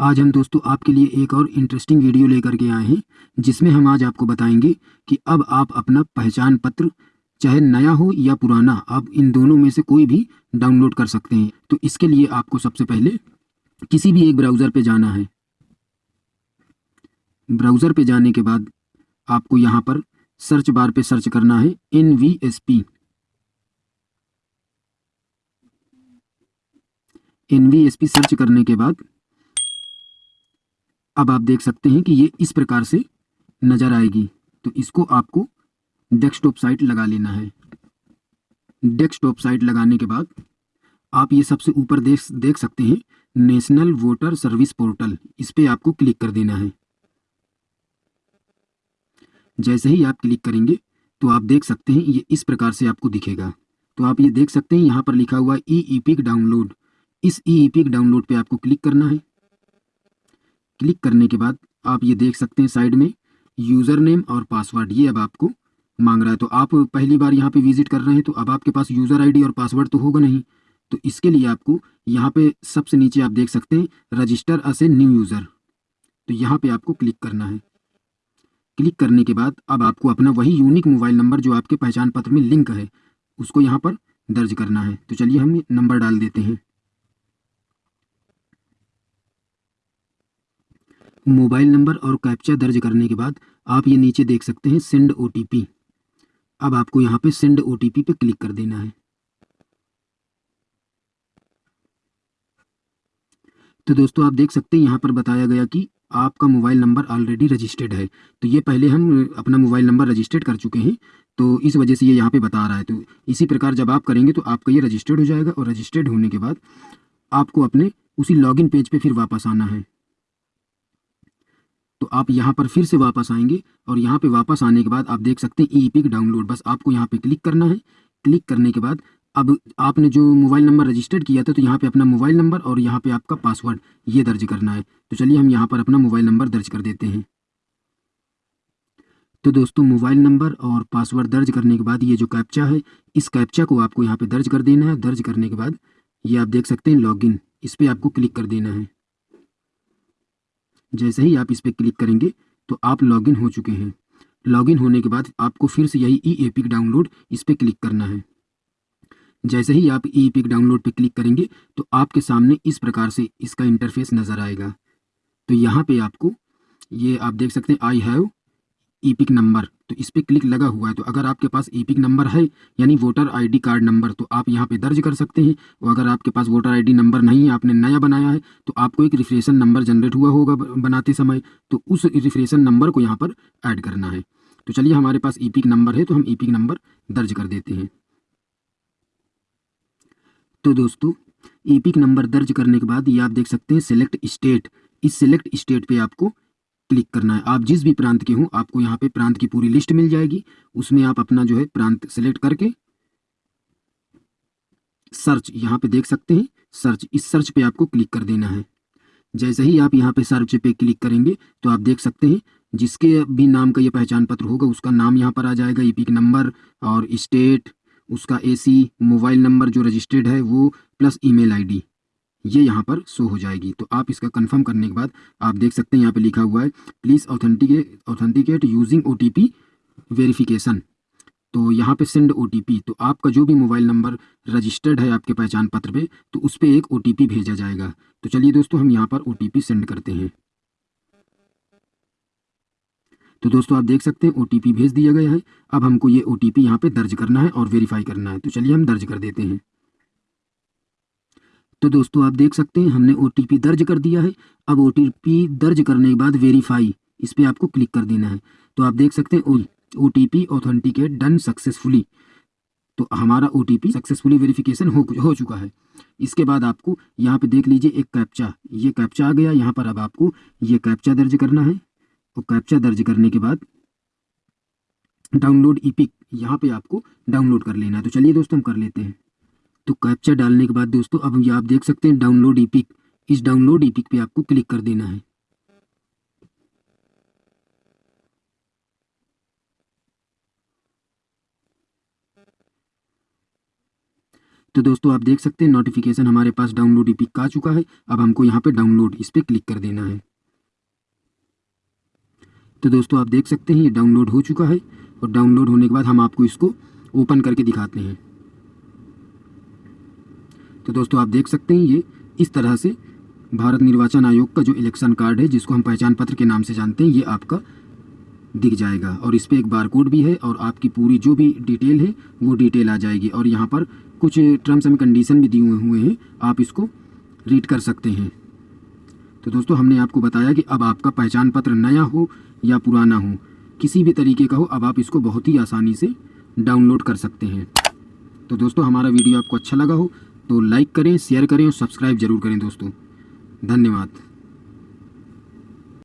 आज हम दोस्तों आपके लिए एक और इंटरेस्टिंग वीडियो लेकर के आए हैं, जिसमें हम आज आपको बताएँगे कि अब आप अपना पहचान पत्र, चाहे नया हो या पुराना, आप इन दोनों में से कोई भी डाउनलोड कर सकते हैं। तो इसके लिए आपको सबसे पहले किसी भी एक ब्राउज़र पे जाना है। ब्राउज़र पे जाने के बाद आपको यहाँ पर सर्च बार पे सर्च करना है N V S P N V S P search करने के बाद अब आप देख सकते हैं कि ये इस प्रकार से नज़र आएगी। तो इसको आपको डेस्कटॉप साइट लगा लेना है। डेस्कटॉप साइट लगाने के बाद आप ये सबसे ऊपर देख देख सकते हैं, नेशनल वोटर सर्विस पोर्टल। इस पर आपको क्लिक कर देना है। जैसे ही आप क्लिक करेंगे तो आप देख सकते हैं, ये इस प्रकार से आपको दिखेगा। तो आप ये देख सकते हैं, यहाँ पर लिखा हुआ ई ई पिक डाउनलोड। इस ई ई पिक डाउनलोड पे आपको क्लिक करना है। क्लिक करने के बाद आप ये देख सकते हैं साइड में यूज़र नेम और पासवर्ड। ये अब आपको मांग रहा है। तो आप पहली बार यहाँ पे विज़िट कर रहे हैं तो अब आपके पास यूज़र आईडी और पासवर्ड तो होगा नहीं। तो इसके लिए आपको यहाँ पे सबसे नीचे आप देख सकते हैं, register as a new user. तो यहाँ पे आपको क्लिक करना है। क्लिक करने के बाद अब आपको अपना वही यूनिक मोबाइल नंबर जो आपके पहचान पत्र में लिंक है, उसको यहाँ पर दर्ज करना है। तो चलिए हम नंबर डाल देते हैं। मोबाइल नंबर और कैप्चा दर्ज करने के बाद आप ये नीचे देख सकते हैं सेंड ओ अब आपको यहाँ पे सेंड ओटीपी पे क्लिक कर देना है। तो दोस्तों, आप देख सकते हैं यहाँ पर बताया गया कि आपका मोबाइल नंबर ऑलरेडी रजिस्टर्ड है। तो ये पहले हम अपना मोबाइल नंबर रजिस्टर्ड कर चुके हैं। तो इस वजह से ये यहाँ पे बता रहा है। तो इसी प्रकार जब आप करेंगे तो आपका ये रजिस्टर्ड हो जाएगा और रजिस्टर्ड होने के बाद आपको अपने उसी लॉगिन पेज पे फिर वापस आना है। तो आप यहाँ पर फिर से वापस आएँगे और यहाँ पे वापस आने के बाद आप देख सकते हैं ई पिक डाउनलोड बस आपको यहाँ पे क्लिक करना है। क्लिक करने के बाद अब आपने जो मोबाइल नंबर रजिस्टर्ड किया था तो यहाँ पे अपना मोबाइल नंबर और यहाँ पे आपका पासवर्ड ये दर्ज करना है। तो चलिए हम यहाँ पर अपना मोबाइल नंबर दर्ज कर देते हैं। तो दोस्तों मोबाइल नंबर और पासवर्ड दर्ज करने के बाद ये जो कैप्चा है, इस कैप्चा को आपको यहाँ पे दर्ज कर देना है। दर्ज करने के बाद ये आप देख सकते हैं लॉगिन इस पर आपको क्लिक कर देना है। जैसे ही आप इस पर क्लिक करेंगे तो आप लॉगिन हो चुके हैं। लॉगिन होने के बाद आपको फिर से यही ई एपिक डाउनलोड इस पर क्लिक करना है। जैसे ही आप ई पिक डाउनलोड पर क्लिक करेंगे तो आपके सामने इस प्रकार से इसका इंटरफेस नज़र आएगा। तो यहाँ पे आपको ये आप देख सकते हैं I have EPIC number तो इस पर क्लिक लगा हुआ है तो अगर आपके पास ईपिक नंबर है, यानी वोटर आईडी कार्ड नंबर तो आप यहाँ पे दर्ज कर सकते हैं। और अगर आपके पास वोटर आईडी नंबर नहीं है, आपने नया बनाया है तो आपको एक रिफ्रेशन नंबर जनरेट हुआ होगा बनाते समय। तो उस रिफ्रेशन नंबर को यहाँ पर ऐड करना है। तो चलिए, हमारे पास ई नंबर है तो हम ई नंबर दर्ज कर देते हैं। तो दोस्तों ई नंबर दर्ज करने के बाद ये आप देख सकते हैं सिलेक्ट स्टेट इस सिलेक्ट स्टेट पे आपको क्लिक करना है। आप जिस भी प्रांत के हों, आपको यहाँ पे प्रांत की पूरी लिस्ट मिल जाएगी। उसमें आप अपना जो है प्रांत सेलेक्ट करके सर्च यहाँ पे देख सकते हैं। सर्च इस सर्च पे आपको क्लिक कर देना है। जैसे ही आप यहाँ पे सर्च पे क्लिक करेंगे तो आप देख सकते हैं, जिसके भी नाम का ये पहचान पत्र होगा, उसका नाम यहाँ पर आ जाएगा। ई पिक नंबर और स्टेट उसका एसी मोबाइल नंबर जो रजिस्टर्ड है, वो प्लस ईमेल आईडी ये यहाँ पर शो हो जाएगी। तो आप इसका कंफर्म करने के बाद आप देख सकते हैं यहाँ पे लिखा हुआ है please authenticate authenticate using O T verification तो यहाँ पे सेंड ओटीपी तो आपका जो भी मोबाइल नंबर रजिस्टर्ड है आपके पहचान पत्र पे तो उस पर एक ओटीपी भेजा जाएगा। तो चलिए दोस्तों, हम यहाँ पर ओटीपी सेंड करते हैं। तो दोस्तों, आप देख सकते हैं ओटीपी भेज दिया गया है। अब हमको ये ओ टी पी यहाँ पे दर्ज करना है और वेरीफाई करना है। तो चलिए हम दर्ज कर देते हैं। तो दोस्तों, आप देख सकते हैं, हमने ओटीपी दर्ज कर दिया है। अब ओटीपी दर्ज करने के बाद वेरीफाई इस पर आपको क्लिक कर देना है। तो आप देख सकते हैं, O T P authenticate done successfully तो हमारा O T P successfully verification हो हो चुका है। इसके बाद आपको यहाँ पे देख लीजिए एक कैप्चा ये कैप्चा आ गया, यहाँ पर अब आपको ये कैप्चा दर्ज करना है। और कैप्चा दर्ज करने के बाद डाउनलोड ई पिक यहाँ पर आपको डाउनलोड कर लेना है। तो चलिए दोस्तों, हम कर लेते हैं। तो कैप्चा डालने के बाद दोस्तों, अब आप देख सकते हैं डाउनलोड ईपिक इस डाउनलोड ईपिक पे आपको क्लिक कर देना है। तो दोस्तों, आप देख सकते हैं नोटिफिकेशन हमारे पास डाउनलोड ई पिक आ चुका है। अब हमको यहाँ पे डाउनलोड इस पर क्लिक कर देना है। तो दोस्तों, आप देख सकते हैं ये डाउनलोड हो चुका है और डाउनलोड होने के बाद हम आपको इसको ओपन करके दिखाते हैं। तो दोस्तों आप देख सकते हैं ये इस तरह से भारत निर्वाचन आयोग का जो इलेक्शन कार्ड है, जिसको हम पहचान पत्र के नाम से जानते हैं, ये आपका दिख जाएगा। और इस पर एक बार कोड भी है और आपकी पूरी जो भी डिटेल है, वो डिटेल आ जाएगी। और यहाँ पर कुछ टर्म्स एंड कंडीशन भी दिए हुए हैं, आप इसको रीड कर सकते हैं। तो दोस्तों हमने आपको बताया कि अब आपका पहचान पत्र नया हो या पुराना हो, किसी भी तरीके का हो, अब आप इसको बहुत ही आसानी से डाउनलोड कर सकते हैं। तो दोस्तों हमारा वीडियो आपको अच्छा लगा हो तो लाइक करें शेयर करें और सब्सक्राइब ज़रूर करें दोस्तों। धन्यवाद।